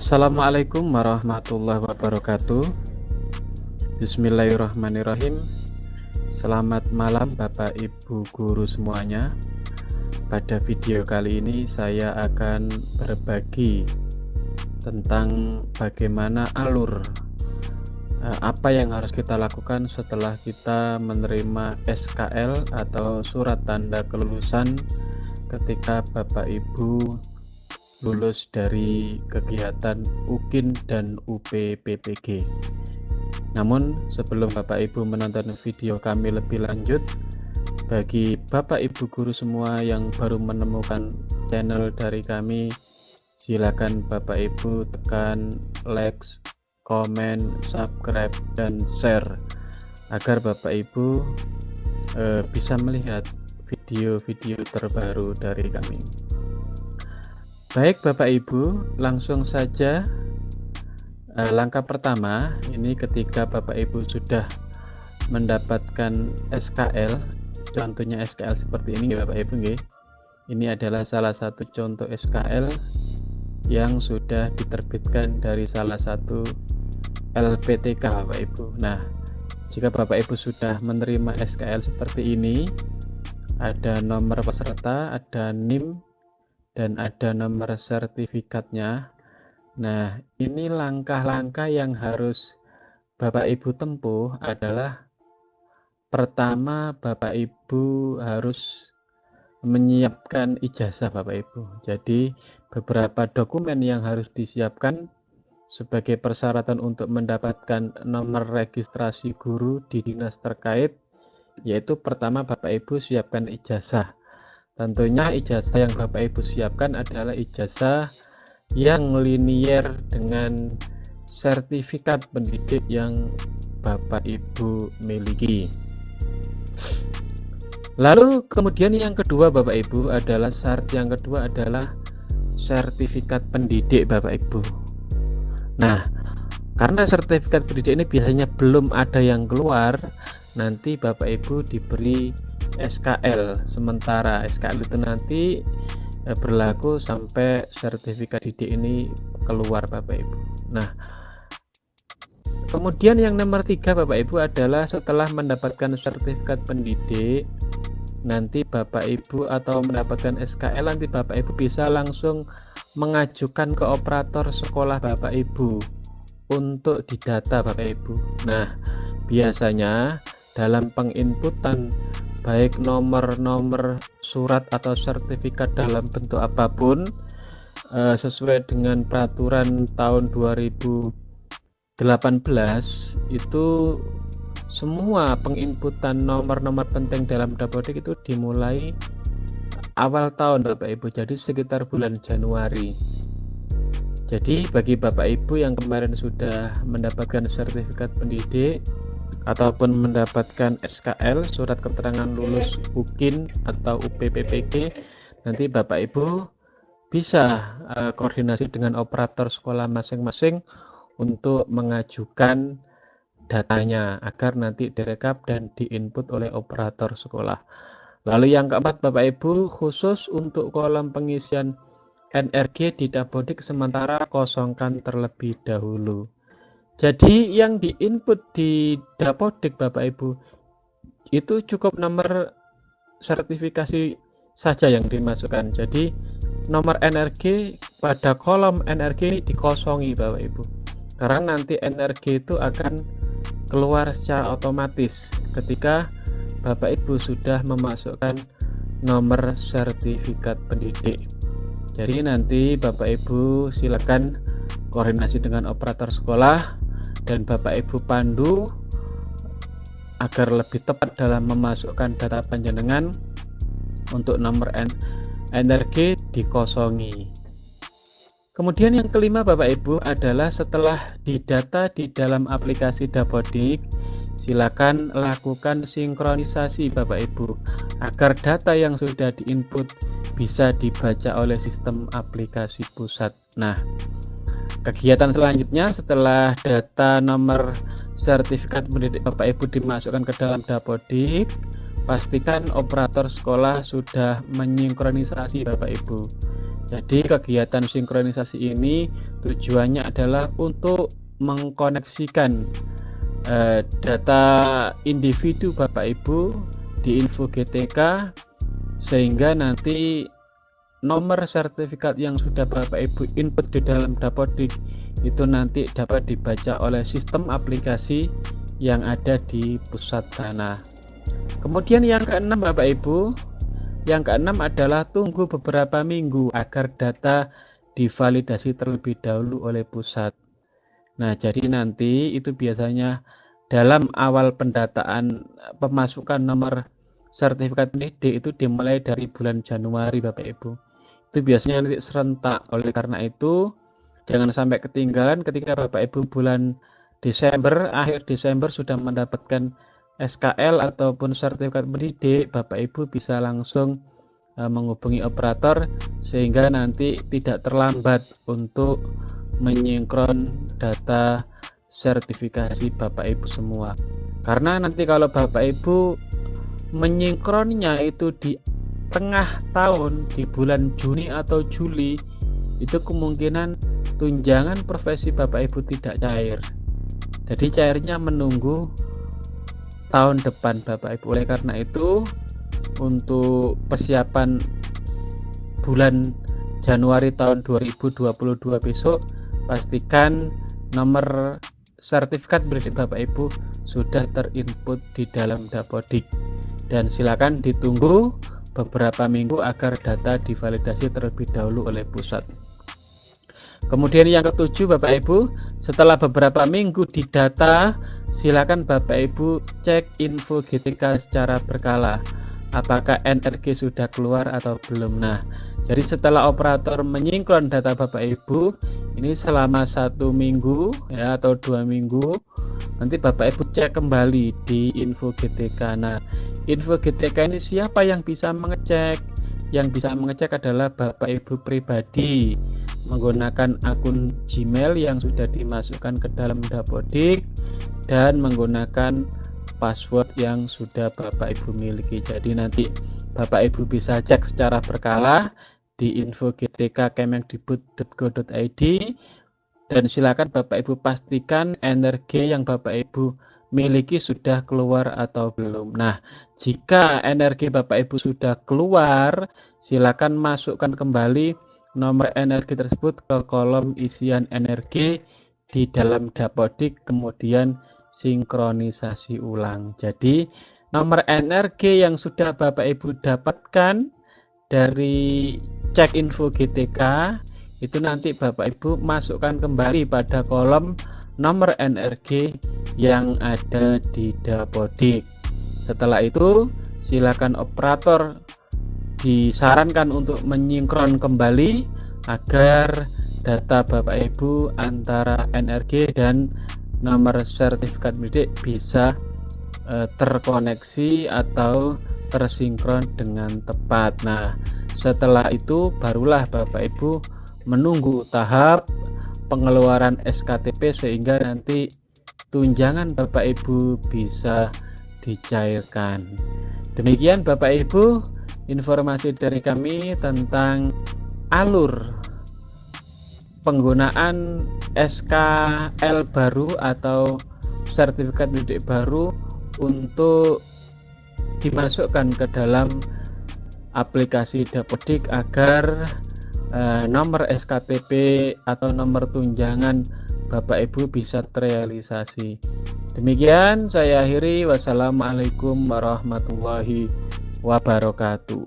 Assalamualaikum warahmatullahi wabarakatuh. Bismillahirrahmanirrahim. Selamat malam Bapak Ibu Guru semuanya. Pada video kali ini saya akan berbagi Tentang bagaimana alur eh, Apa yang harus kita lakukan setelah kita menerima SKL Atau surat tanda kelulusan Ketika Bapak Ibu lulus dari kegiatan UKIN dan UPPPG. Namun sebelum Bapak Ibu menonton video kami lebih lanjut, bagi Bapak Ibu guru semua yang baru menemukan channel dari kami, silakan Bapak Ibu tekan like, komen, subscribe, dan share agar Bapak Ibu eh, bisa melihat video-video terbaru dari kami. Baik Bapak Ibu, langsung saja eh, langkah pertama ini ketika Bapak Ibu sudah mendapatkan SKL, contohnya SKL seperti ini Bapak Ibu. Ini adalah salah satu contoh SKL yang sudah diterbitkan dari salah satu LPTK Bapak Ibu. Nah, jika Bapak Ibu sudah menerima SKL seperti ini, ada nomor peserta, ada NIM, dan ada nomor sertifikatnya. Nah, ini langkah-langkah yang harus Bapak Ibu tempuh adalah pertama Bapak Ibu harus menyiapkan ijazah Bapak Ibu. Jadi, beberapa dokumen yang harus disiapkan sebagai persyaratan untuk mendapatkan nomor registrasi guru di dinas terkait yaitu pertama Bapak Ibu siapkan ijazah Tentunya ijazah yang Bapak Ibu siapkan adalah ijazah yang linier dengan sertifikat pendidik yang Bapak Ibu miliki. Lalu kemudian yang kedua Bapak Ibu adalah syarat yang kedua adalah sertifikat pendidik Bapak Ibu. Nah, karena sertifikat pendidik ini biasanya belum ada yang keluar, nanti Bapak Ibu diberi SKL sementara SKL itu nanti eh, berlaku sampai sertifikat didik ini keluar Bapak Ibu. Nah kemudian yang nomor tiga Bapak Ibu adalah setelah mendapatkan sertifikat pendidik nanti Bapak Ibu atau mendapatkan SKL nanti Bapak Ibu bisa langsung mengajukan ke operator sekolah Bapak Ibu untuk didata Bapak Ibu. Nah biasanya dalam penginputan baik nomor-nomor surat atau sertifikat dalam bentuk apa pun uh, sesuai dengan peraturan tahun 2018 itu semua penginputan nomor-nomor penting dalam dapodik itu dimulai awal tahun Bapak Ibu. Jadi sekitar bulan Januari. Jadi bagi Bapak Ibu yang kemarin sudah mendapatkan sertifikat pendidik ataupun mendapatkan SKL surat keterangan lulus UKIN atau UPPPG nanti Bapak Ibu bisa uh, koordinasi dengan operator sekolah masing-masing untuk mengajukan datanya agar nanti direkap dan diinput oleh operator sekolah. Lalu yang keempat Bapak Ibu khusus untuk kolom pengisian NRG di Dapodik sementara kosongkan terlebih dahulu. Jadi yang diinput di Dapodik Bapak Ibu itu cukup nomor sertifikasi saja yang dimasukkan. Jadi nomor NRG pada kolom NRG dikosongi Bapak Ibu. Karena nanti NRG itu akan keluar secara otomatis ketika Bapak Ibu sudah memasukkan nomor sertifikat pendidik. Jadi nanti Bapak Ibu silakan koordinasi dengan operator sekolah dan Bapak Ibu pandu agar lebih tepat dalam memasukkan data panjenengan untuk nomor N energi dikosongi. Kemudian yang kelima Bapak Ibu adalah setelah didata di dalam aplikasi Dapodik, silakan lakukan sinkronisasi Bapak Ibu agar data yang sudah diinput bisa dibaca oleh sistem aplikasi pusat. Nah, Kegiatan selanjutnya setelah data nomor sertifikat pendidik Bapak Ibu dimasukkan ke dalam Dapodik, pastikan operator sekolah sudah menyinkronisasi Bapak Ibu. Jadi kegiatan sinkronisasi ini tujuannya adalah untuk mengkoneksikan eh, data individu Bapak Ibu di info GTK sehingga nanti nomor sertifikat yang sudah Bapak Ibu input di dalam Dapodik itu nanti dapat dibaca oleh sistem aplikasi yang ada di pusat dana. Kemudian yang keenam Bapak Ibu yang keenam adalah tunggu beberapa minggu agar data divalidasi terlebih dahulu oleh pusat. Nah, jadi nanti itu biasanya dalam awal pendataan pemasukan nomor sertifikat pendidik itu dimulai dari bulan Januari Bapak Ibu. Itu biasanya nanti serentak. Oleh karena itu, jangan sampai ketinggalan ketika Bapak Ibu bulan Desember, akhir Desember sudah mendapatkan SKL ataupun sertifikat pendidik, Bapak Ibu bisa langsung uh, menghubungi operator sehingga nanti tidak terlambat untuk menyinkron data sertifikasi Bapak Ibu semua. Karena nanti kalau Bapak Ibu menyinkronnya itu di tengah tahun di bulan Juni atau Juli itu kemungkinan tunjangan profesi Bapak Ibu tidak cair. Jadi cairnya menunggu tahun depan Bapak Ibu. Oleh karena itu untuk persiapan bulan Januari tahun 2022 besok pastikan nomor sertifikat pendidik Bapak Ibu sudah terinput di dalam Dapodik dan silakan ditunggu beberapa minggu agar data divalidasi terlebih dahulu oleh pusat. Kemudian yang ketujuh Bapak Ibu, setelah beberapa minggu didata silakan Bapak Ibu cek info GTK secara berkala apakah NRG sudah keluar atau belum nah jadi setelah operator menyingkron data Bapak Ibu ini selama satu minggu ya atau dua minggu nanti Bapak Ibu cek kembali di info GTK nah info GTK ini siapa yang bisa mengecek yang bisa mengecek adalah Bapak Ibu pribadi menggunakan akun Gmail yang sudah dimasukkan ke dalam Dapodik dan menggunakan password yang sudah Bapak Ibu miliki. Jadi nanti Bapak Ibu bisa cek secara berkala di info gtk kemendikbud.go.id dan silakan Bapak Ibu pastikan energi yang Bapak Ibu miliki sudah keluar atau belum. Nah, jika energi Bapak Ibu sudah keluar, silakan masukkan kembali nomor energi tersebut ke kolom isian energi di dalam dapodik kemudian sinkronisasi ulang. Jadi nomor energi yang sudah Bapak Ibu dapatkan dari cek info GTK itu nanti Bapak Ibu masukkan kembali pada kolom nomor energi yang ada di Dapodik. Setelah itu silakan operator disarankan untuk menyinkron kembali agar data Bapak Ibu antara NRG dan nomor sertifikat pendidik bisa e, terkoneksi atau tersinkron dengan tepat. Nah, setelah itu barulah Bapak Ibu menunggu tahap pengeluaran SKTP sehingga nanti tunjangan Bapak Ibu bisa dicairkan. Demikian Bapak Ibu informasi dari kami tentang alur penggunaan SKL baru atau sertifikat pendidik baru untuk dimasukkan ke dalam aplikasi Dapodik agar eh, nomor SKTP atau nomor tunjangan Bapak Ibu bisa terrealisasi. Demikian saya akhiri. Wassalamualaikum warahmatullahi wabarakatuh.